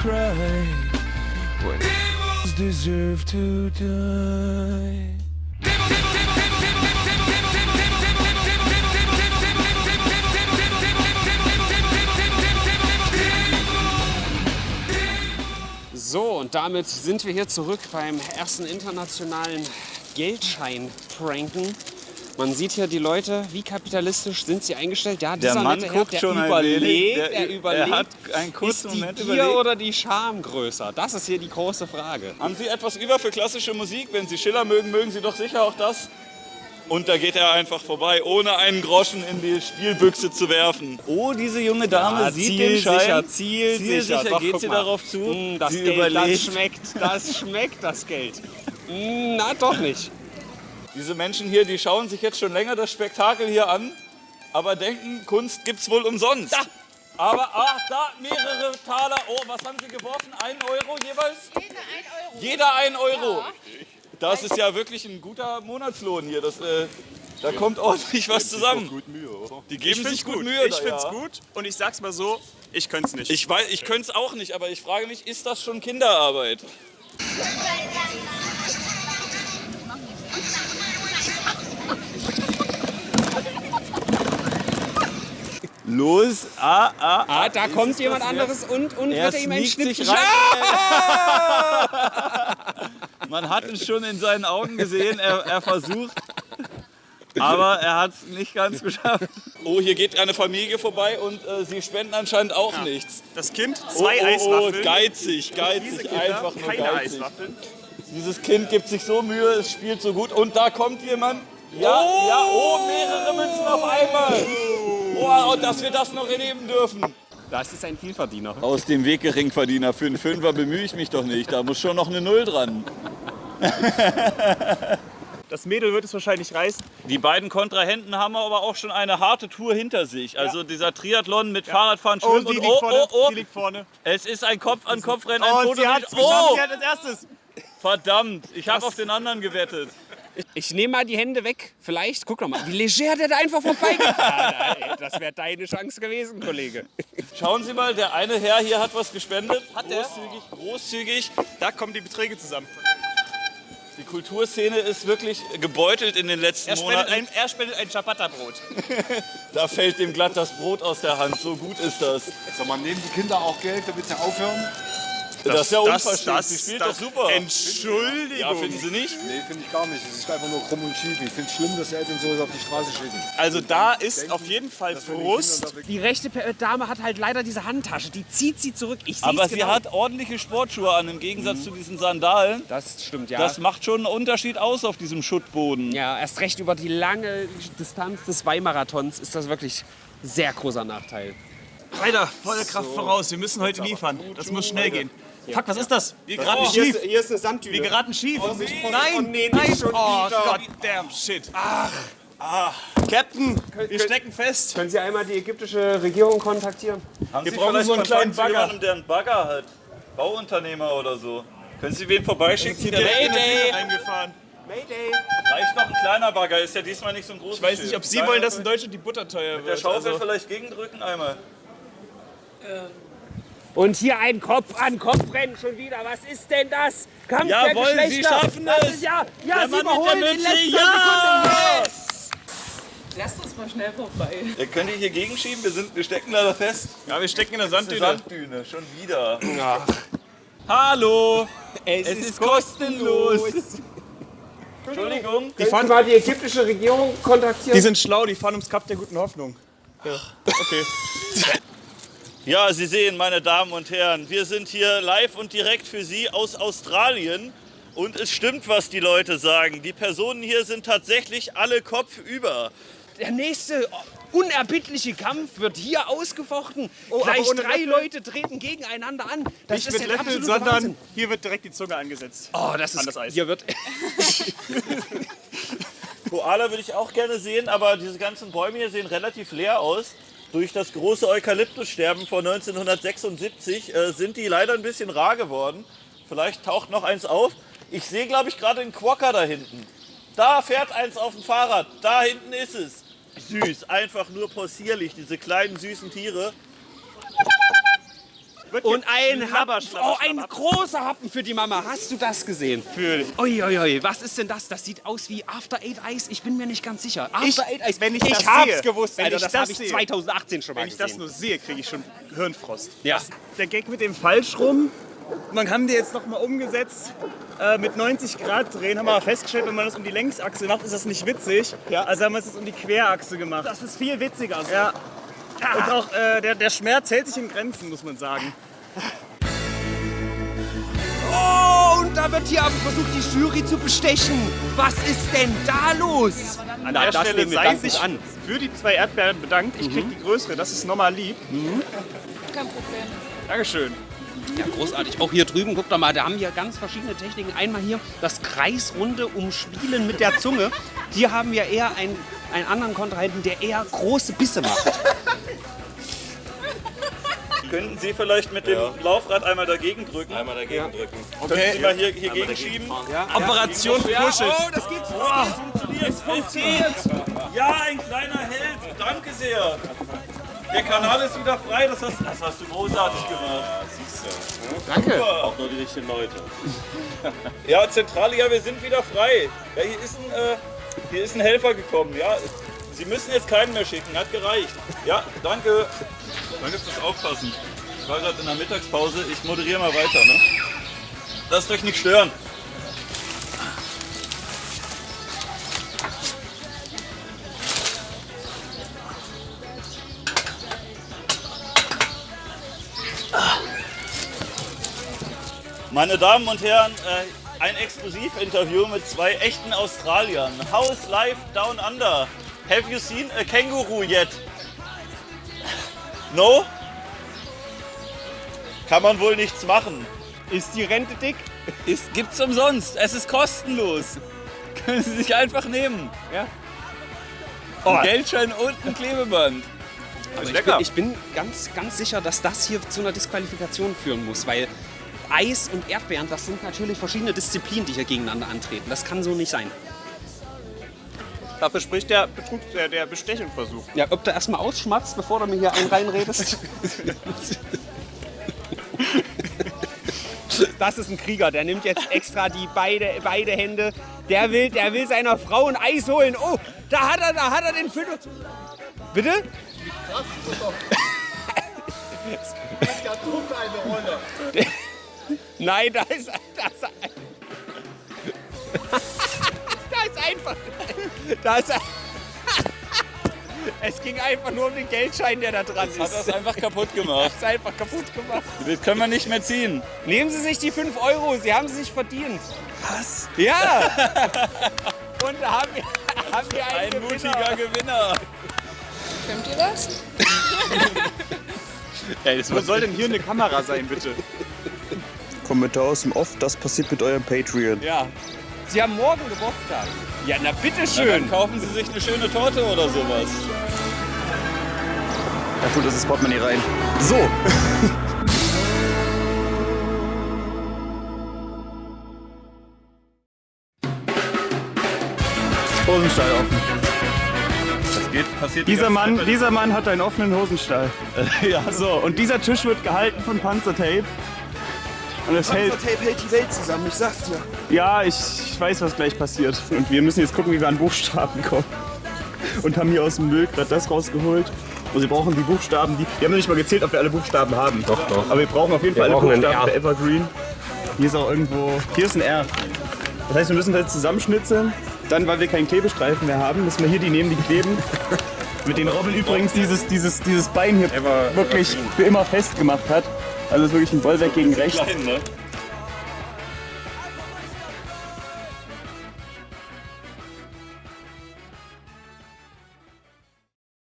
cry when deserve to die. So, und damit sind wir hier zurück beim ersten internationalen Geldschein-Pranken. Man sieht hier die Leute, wie kapitalistisch sind sie eingestellt. Ja, dieser Der Mann nette Herr, guckt der schon überlegt, der, Der- überlegt. er hat einen kurzen ist die Moment Gier überlegt. oder die Scham größer? Das ist hier die große Frage. Haben Sie etwas über für klassische Musik? Wenn Sie Schiller mögen, mögen Sie doch sicher auch das. Und da geht er einfach vorbei, ohne einen Groschen in die Spielbüchse zu werfen. Oh, diese junge Dame Ja, sieht den zielsicher, Schein. zielsicher. Zielsicher Doch, geht sie mal. darauf zu. Mm, das sie Geld, überlegt. das schmeckt, das schmeckt, das Geld. Mm, na, doch nicht. Diese Menschen hier, die schauen sich jetzt schon länger das Spektakel hier an, aber denken, Kunst gibt's wohl umsonst. Aber, ach, da mehrere Taler. Oh, was haben Sie geworfen? Ein Euro jeweils? Jeder ein Euro. Jeder ein Euro. Das ist ja wirklich ein guter Monatslohn hier. Das, äh, da kommt ordentlich was zusammen. Die geben sich gut Mühe. Ich da, find's ja. gut und ich sag's mal so, ich könnte nicht. Ich weiß, ich könnte es auch nicht, aber ich frage mich, ist das schon Kinderarbeit? Los, ah, ah, Ah, da kommt jemand anderes und, und Er wird er ihm ein sneakt sich Schnippchen. rein. Man hat es schon in seinen Augen gesehen, er, er versucht, aber er hat es nicht ganz geschafft. Oh, hier geht eine Familie vorbei und äh, sie spenden anscheinend auch nichts. das Kind, Oh, zwei oh, Eiswaffeln. Oh, geizig, geizig, Kinder, einfach nur keine geizig. Eiswaffeln. Dieses Kind gibt sich so Mühe, es spielt so gut und da kommt jemand. Ja, ja, oh, mehrere Münzen auf einmal. Oh, und dass wir das noch erleben dürfen. Das ist ein Vielverdiener. Aus dem Weg Geringverdiener. Für einen Fünfer bemühe ich mich doch nicht. Da muss schon noch eine Null dran. Das Mädel wird es wahrscheinlich reißen. Die beiden Kontrahenten haben aber auch schon eine harte Tour hinter sich. Also dieser Triathlon mit Fahrradfahren, Schwimmen Und sie und liegt oh, vorne. oh, oh. Sie liegt vorne. Es ist ein Kopf-an-Kopf-Rennen, ein Und Foto sie hat es geschafft. Oh, Sie hat als erstes. Verdammt. Ich habe auf den anderen gewettet. Ich nehme mal die Hände weg. Vielleicht, guck doch mal, wie leger der da einfach vorbeigeht. Ah, ey, das wäre deine Chance gewesen, Kollege. Schauen Sie mal, der eine Herr hier hat was gespendet. Hat der? Großzügig, großzügig. Da kommen die Beträge zusammen. Die Kulturszene ist wirklich gebeutelt in den letzten Er Monaten. ein, er spendet ein Ciabatta-Brot. Da fällt dem glatt das Brot aus der Hand. So gut ist das. Sag mal, nehmen die Kinder auch Geld, damit sie aufhören? Das, ist ja das- unverschämt. das- Sie spielt das- doch super. Entschuldigung. Ja, finden Sie nicht? Nee, finde ich gar nicht. Es ist einfach nur krumm und schief. Ich finde es schlimm, dass die Eltern sowas auf die Straße schicken. Also da ist auf jeden Fall Frust. Da Die rechte Pe- Dame hat halt leider diese Handtasche. Die zieht sie zurück. Ich Aber sie genau. hat ordentliche Sportschuhe an, im Gegensatz zu diesen Sandalen. Das stimmt, ja. Das macht schon einen Unterschied aus auf diesem Schuttboden. ja, erst recht über die lange Distanz des Weimarathons ist das wirklich sehr großer Nachteil. Weiter, volle Kraft voraus. Wir müssen heute liefern. Das muss schnell gehen. Fuck, was ist das? Wir geraten Hier schief. ist, hier ist eine Sandtüte. Wir geraten schief. oh, Nein, nee, nicht nein. schon Oh. God damn shit. Ach. Ah. Captain, wir stecken fest. Können Sie einmal die ägyptische Regierung kontaktieren? Haben Wir Sie brauchen vielleicht so einen kleinen Bagger. jemandem, der einen Bagger hat? Bauunternehmer oder so. Können Sie wen vorbeischicken? Der Mayday! Tür reingefahren. Mayday! Reicht noch ein kleiner Bagger, ist ja diesmal nicht so ein großes Ich weiß nicht, ob Sie wollen, dass in Deutschland die Butter teuer Der wird. Schaufel Also, vielleicht gegendrücken einmal. Und hier ein Kopf an Kopf rennen schon wieder. Was ist denn das? Kampf der Jawohl, Sie Geschlechter. schaffen das es. Ist, ja, ja, Der Sie Mann mit überholen der in letzter ja! Sekunde. Yes! Lasst uns mal schnell vorbei. Ja, könnt ihr hier gegenschieben? Wir, sind, wir stecken leider fest. ja, wir stecken in der Sanddüne. Sanddüne, schon wieder. Hallo! Es, Es ist kostenlos. Entschuldigung. Die Sie mal die ägyptische Regierung kontaktieren? Die sind schlau, die fahren ums Kap der guten Hoffnung. Ja. Okay. Ja, Sie sehen, meine Damen und Herren, wir sind hier live und direkt für Sie aus Australien. Und es stimmt, was die Leute sagen. Die Personen hier sind tatsächlich alle kopfüber. Der nächste unerbittliche Kampf wird hier ausgefochten. aber Gleich drei Löffel? Leute treten gegeneinander an. Das Nicht ist mit der sondern Wahnsinn. hier wird direkt die Zunge angesetzt. Oh, das ist An das Eis. Hier wird Koala würde ich auch gerne sehen, aber diese ganzen Bäume hier sehen relativ leer aus. Durch das große Eukalyptussterben von 1976 äh, sind die leider ein bisschen rar geworden. Vielleicht taucht noch eins auf. Ich sehe, glaube ich, gerade einen Quokka da hinten. Da fährt eins auf dem Fahrrad. Da hinten ist es. Süß, einfach nur possierlich, diese kleinen süßen Tiere. Und ein, Happen, Schlabber, oh, ein großer Happen für die Mama. Hast du das gesehen? Fühl. Uiuiui, was ist denn das? Das sieht aus wie After Eight Ice. Ich bin mir nicht ganz sicher. After Ich- Eight Ice. wenn ich ich das hab's sehe, gewusst, wenn Alter. ich Das, das habe ich sehe, 2018 schon mal Wenn ich gesehen. das nur sehe, kriege ich schon Hirnfrost. ja. Der Gag mit dem falsch rum. Man haben die jetzt noch mal umgesetzt. Äh, mit 90 Grad drehen haben wir festgestellt, wenn man das um die Längsachse macht, ist das nicht witzig. Ja. Also haben wir es jetzt um die Querachse gemacht. Das ist viel witziger. So. Ja. Und auch äh, der, der Schmerz hält sich in Grenzen, muss man sagen. Oh, und da wird hier aber versucht, die Jury zu bestechen. Was ist denn da los? An Na, der das Stelle sei sich an. für die zwei Erdbeeren bedankt. Ich krieg die größere, das ist nochmal lieb. Kein Problem. Dankeschön. Ja, großartig. Auch hier drüben, guck doch mal, da haben wir ganz verschiedene Techniken. Einmal hier das kreisrunde Umspielen mit der Zunge. Hier haben wir eher einen, einen anderen Kontrahenten, der eher große Bisse macht. Könnten Sie vielleicht mit dem Laufrad einmal dagegen drücken? Einmal dagegen drücken. Können Sie mal hier, hier gegenschieben? Operation Pushet. Oh, das geht. Es funktioniert! Ja, ein kleiner Held! Danke sehr! Der Kanal ist wieder frei, das hast, das hast du großartig gemacht. Danke. Auch nur die richtigen Leute. ja, Zentrale, ja, wir sind wieder frei. Ja, hier ist ein, äh, hier ist ein Helfer gekommen, ja. Sie müssen jetzt keinen mehr schicken, hat gereicht. Ja, danke. Danke fürs Aufpassen. Ich war gerade in der Mittagspause, ich moderiere mal weiter, ne? Lasst euch nicht stören. Meine Damen und Herren, äh, ein Exklusivinterview mit zwei echten Australiern. How's life down under? Have you seen a kangaroo yet? No? Kann man wohl nichts machen. Ist die Rente dick? Ist, gibt's umsonst. Es ist kostenlos. Können Sie sich einfach nehmen. Ja. Ein Geldschein und ein Klebeband. Aber ich bin, ich bin ganz, ganz sicher, dass das hier zu einer Disqualifikation führen muss, weil Eis und Erdbeeren, das sind natürlich verschiedene Disziplinen, die hier gegeneinander antreten. Das kann so nicht sein. Dafür spricht der, Betrug, der, der Bestechungsversuch. Ja, ob du erstmal ausschmatzt, bevor du mir hier einen reinredest. Das ist ein Krieger, der nimmt jetzt extra die beide, beide Hände. Der will, der will seiner Frau ein Eis holen. Oh, da hat er, da hat er den Füller. Bitte? Nein, da ist, da ist, da ist einfach, da ist, es ging einfach nur um den Geldschein, der da dran ist. Hat das einfach kaputt gemacht. ist einfach kaputt gemacht. Das können wir nicht mehr ziehen. Nehmen Sie sich die 5 Euro, Sie haben sie sich verdient. Was? Ja! Und da haben wir, haben wir einen Ein Gewinner. mutiger Gewinner. Filmt ihr das? Wo soll denn hier eine Kamera sein, bitte? Kommentar aus dem Off, das passiert mit eurem Patreon. Ja. Sie haben morgen Geburtstag. Ja, na Dann bitteschön. kaufen Sie sich eine schöne Torte oder sowas. Da tut das Portemonnaie rein. So. Hosenstall offen. Das geht, passiert die Dieser Mann, Zeit. dieser Mann hat einen offenen Hosenstall. ja, so. Und dieser Tisch wird gehalten von Panzertape. Und es hält. Tape hält die Welt zusammen, ich sag's dir. Ja, ich, ich weiß, was gleich passiert. Und wir müssen jetzt gucken, wie wir an Buchstaben kommen. Und haben hier aus dem Müll gerade das rausgeholt. Und sie brauchen die Buchstaben, die. Wir haben noch nicht mal gezählt, ob wir alle Buchstaben haben. Doch, doch. Aber wir brauchen auf jeden Fall alle Buchstaben R. für Evergreen. Hier ist auch irgendwo. Hier ist ein R. Das heißt, wir müssen das jetzt zusammenschnitzeln. Dann, weil wir keinen Klebestreifen mehr haben, müssen wir hier die nehmen, die kleben. Mit den Robin übrigens dieses, dieses, dieses Bein hier wirklich für immer festgemacht hat. Also ist wirklich ein Bollwerk gegen rechts. Klein, ne?